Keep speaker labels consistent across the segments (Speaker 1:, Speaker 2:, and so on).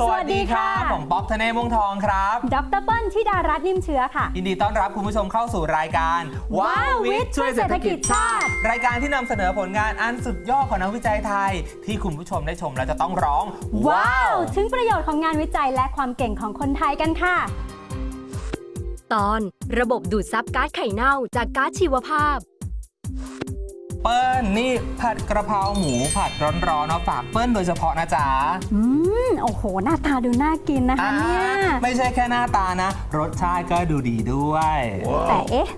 Speaker 1: สวัสดีค่ะ
Speaker 2: ผมป๊อกธเนศวงศ์ทองครับ
Speaker 1: ดรเปิ้ลธิดารัตน์นิ่มเชื้อค่ะ
Speaker 2: ยินดีต้อนรับคุณผู้ชมเข้าสู่รายการ
Speaker 1: ว้าววิทย์ช่วยเศรษฐกิจชาติ
Speaker 2: รายการที่นำเสนอผลงานอันสุดยอดของนักวิจัยไทย ที่คุณผู้ชมได้ชมแล้วจะต้องร้อง
Speaker 1: ว้าว ถึงประโยชน์ของงานวิจัยและความเก่งของคนไทยกันค่ะ
Speaker 3: ตอน ระบบดูดซับก๊าซไข่เน่าจากก๊าซชีวภาพ
Speaker 2: เปิ้ลนี่ผัดกระเพราหมูผัดร้อนๆมาฝากเปิ้ลโดยเฉพาะนะจ๊ะ
Speaker 1: อืมโอ้โห หน้าตาดูน่ากินนะคะเนี่ย
Speaker 2: อ่าไม่ใช่แค่หน้าตานะ รสชาติก็ดูดีด้วย
Speaker 1: แต่เอ๊ะ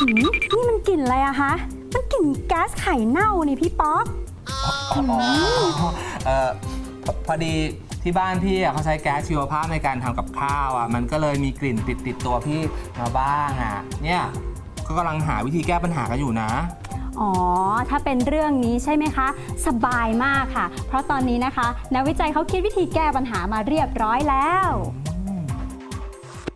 Speaker 1: หืมนี่มันกลิ่นอะไรอะคะมันกลิ่นแก๊สไข่เน่านี่พี่ป๊อก
Speaker 2: เออพอพอดีที่บ้านพี่อะเขาใช้แก๊สชีวภาพในการทำกับข้าวอะมันก็เลยมีกลิ่นติดติดๆตัวพี่มาบ้างอะเนี่ย ก็กำลังหาวิธีแก้ปัญหากันอยู่นะ
Speaker 1: อ๋อ ถ้าเป็นเรื่องนี้ใช่ไหมคะ สบายมากค่ะ เพราะตอนนี้นะคะ นักวิจัยเขาคิดวิธีแก้ปัญหามาเรียบร้อยแล้ว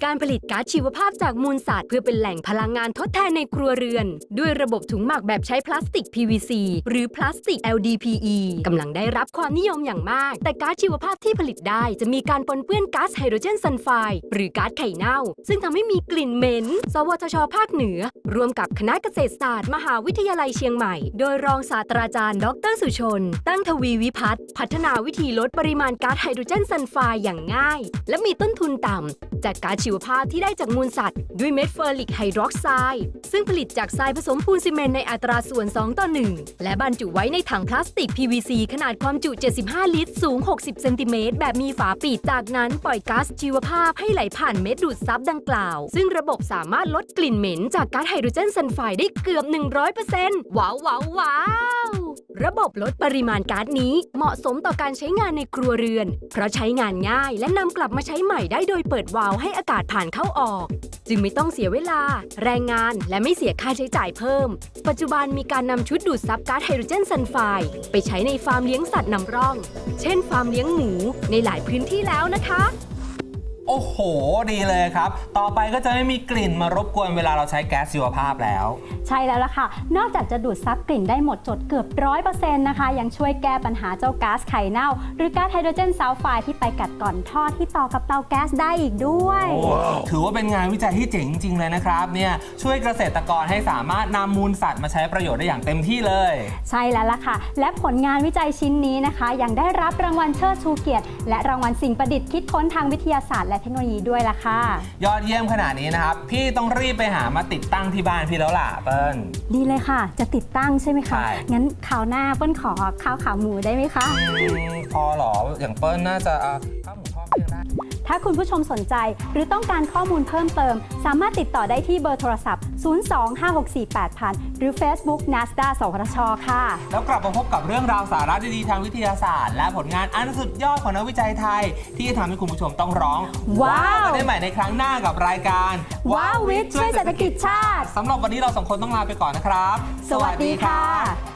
Speaker 3: การผลิตก๊าซชีวภาพจากมูลสัตว์เพื่อเป็นแหล่งพลังงานทดแทนในครัวเรือน ด้วยระบบถุงหมักแบบใช้พลาสติก PVC หรือพลาสติก LDPE กำลังได้รับความนิยมอย่างมาก แต่ก๊าซชีวภาพที่ผลิตได้จะมีการปนเปื้อนก๊าซไฮโดรเจนซัลไฟด์หรือก๊าซไข่เน่า ซึ่งทำให้มีกลิ่นเหม็น สวทช ภาคเหนือ ร่วมกับคณะเกษตรศาสตร์ มหาวิทยาลัยเชียงใหม่ โดยรองศาสตราจารย์ ดรสุชน ตั้งทวีวิพัฒน์พัฒนาวิธีลดปริมาณก๊าซไฮโดรเจนซัลไฟด์อย่างง่าย และมีต้นทุนต่ำจากก๊าซชีวภาพที่ได้จากมูลสัตว์ ด้วยเม็ดเฟอร์ริกไฮดรอกไซด์ซึ่งผลิตจากทรายผสมปูนซีเมนต์ในอัตราส่วน 2 ต่อ 1 และบรรจุไว้ในถังพลาสติก PVC ขนาดความจุ 75 ลิตร สูง 60 เซนติเมตร แบบมีฝาปิดจากนั้นปล่อยก๊าซชีวภาพให้ไหลผ่านเม็ดดูดซับดังกล่าว ซึ่งระบบสามารถลดกลิ่นเหม็นจากก๊าซไฮโดรเจนซัลไฟด์ได้เกือบ 100%ว้าวว้าวว้าว ระบบลดปริมาณก๊าซนี้เหมาะสมต่อการใช้งานในครัวเรือน เพราะใช้งานง่ายและนำกลับมาใช้ใหม่ได้โดยเปิดวาล์วให้อากาศผ่านเข้าออก จึงไม่ต้องเสียเวลา แรงงานและไม่เสียค่าใช้จ่ายเพิ่ม ปัจจุบันมีการนำชุดดูดซับก๊าซไฮโดรเจนซัลไฟด์ไปใช้ในฟาร์มเลี้ยงสัตว์นำร่อง เช่น ฟาร์มเลี้ยงหมูในหลายพื้นที่แล้วนะคะ
Speaker 2: โอ้โห ดีเลยครับ ต่อไปก็จะไม่มีกลิ่นมารบกวนเวลาเราใช้แก๊สชีวภาพแล้ว
Speaker 1: ใช่แล้วล่ะค่ะ นอกจากจะดูดซับกลิ่นได้หมดจดเกือบร้อยเปอร์เซ็นต์นะคะ ยังช่วยแก้ปัญหาเจ้าก๊าซไข่เน่า หรือก๊าซไฮโดรเจนซัลไฟด์ที่ไปกัดกร่อนท่อที่ต่อกับเตาแก๊สได้อีกด้วย
Speaker 2: ถือว่าเป็นงานวิจัยที่เจ๋งจริงๆเลยนะครับเนี่ยช่วยเกษตรกรให้สามารถนำมูลสัตว์มาใช้ประโยชน์ได้อย่างเต็มที่เลย
Speaker 1: ใช่แล้วล่ะค่ะ และผลงานวิจัยชิ้นนี้นะคะ ยังได้รับรางวัลเชิดชูเกียรติ และรางวัลสิ่งประดิษฐ์คิดค้นทางวิทยาศาสตร์และเทคโนโลยีด้วยล่ะค่ะ
Speaker 2: ยอดเยี่ยมขนาดนี้นะครับ พี่ต้องรีบไปหามาติดตั้งที่บ้านพี่แล้วล่ะเปิ้ล
Speaker 1: ดีเลยค่ะ จะติดตั้งใช่ไหมคะ
Speaker 2: ใช่
Speaker 1: งั้นคราวหน้าเปิ้ลขอข้าวขาหมูได้ไหมคะ
Speaker 2: อืมพอเหรออย่างเปิ้ลน่าจะเอา
Speaker 1: ถ้าคุณผู้ชมสนใจ หรือต้องการข้อมูลเพิ่มเติม สามารถติดต่อได้ที่เบอร์โทรศัพท์ 025648000 หรือ Facebook NASDA สวทช ค่ะ
Speaker 2: แล้วกลับมาพบกับเรื่องราวสาระดีๆทางวิทยาศาสตร์ และผลงานอันสุดยอดของนักวิจัยไทย ที่จะทำให้คุณผู้ชมต้องร้อง
Speaker 1: ว้าว
Speaker 2: กันได้ใหม่ในครั้งหน้ากับรายการ
Speaker 1: ว้าววิทย์ช่วยเศรษฐกิจชาติ
Speaker 2: สำหรับวันนี้เราสองคนต้องลาไปก่อนนะครับ
Speaker 1: สวัสดีค่ะ